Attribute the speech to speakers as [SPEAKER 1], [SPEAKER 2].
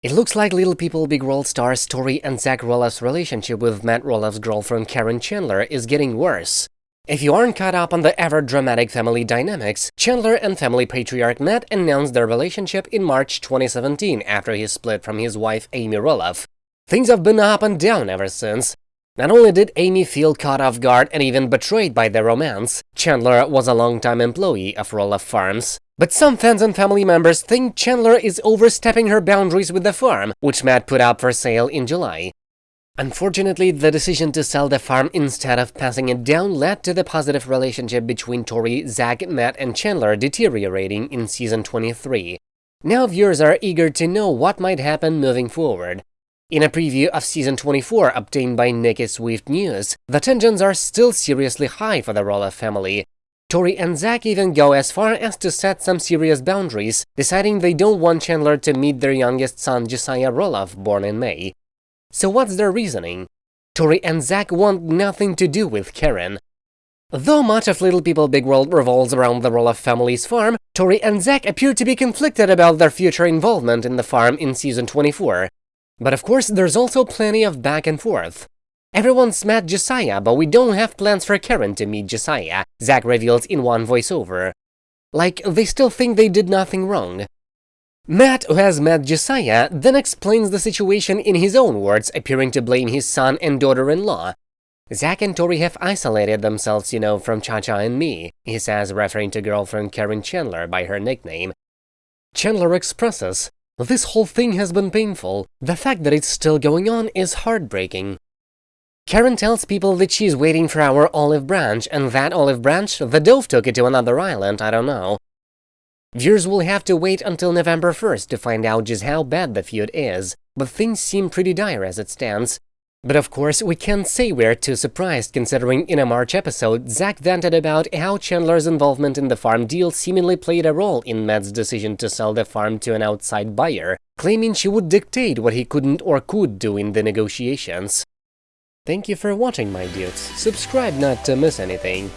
[SPEAKER 1] It looks like Little People Big World stars Tori and Zach Roloff's relationship with Matt Roloff's girlfriend Caryn Chandler is getting worse. If you aren't caught up on the ever-dramatic family dynamics, Chandler and family patriarch Matt announced their relationship in March 2017 after he split from his wife Amy Roloff. Things have been up and down ever since. Not only did Amy feel caught off guard and even betrayed by their romance, Chandler was a longtime employee of Roloff Farms. But some fans and family members think Chandler is overstepping her boundaries with the farm, which Matt put up for sale in July. Unfortunately, the decision to sell the farm instead of passing it down led to the positive relationship between Tori, Zach, Matt and Chandler deteriorating in season 23. Now viewers are eager to know what might happen moving forward. In a preview of season 24 obtained by Nicki Swift News, the tensions are still seriously high for the Roloff family, Tori and Zach even go as far as to set some serious boundaries, deciding they don't want Chandler to meet their youngest son Josiah Roloff, born in May. So what's their reasoning? Tori and Zach want nothing to do with Caryn. Though much of Little People Big World revolves around the Roloff family's farm, Tori and Zach appear to be conflicted about their future involvement in the farm in season 24. But of course, there's also plenty of back and forth. Everyone's met Josiah, but we don't have plans for Caryn to meet Josiah, Zach reveals in one voiceover. Like, they still think they did nothing wrong. Matt, who has met Josiah, then explains the situation in his own words, appearing to blame his son and daughter-in-law. Zach and Tori have isolated themselves, you know, from Cha-Cha and me, he says, referring to girlfriend Caryn Chandler by her nickname. Chandler expresses, This whole thing has been painful. The fact that it's still going on is heartbreaking. Caryn tells people that she's waiting for our olive branch, and that olive branch, the dove took it to another island, I don't know. Viewers will have to wait until November 1st to find out just how bad the feud is, but things seem pretty dire as it stands. But of course, we can't say we're too surprised, considering in a March episode, Zach vented about how Chandler's involvement in the farm deal seemingly played a role in Matt's decision to sell the farm to an outside buyer, claiming she would dictate what he couldn't or could do in the negotiations. Thank you for watching my dudes, subscribe not to miss anything.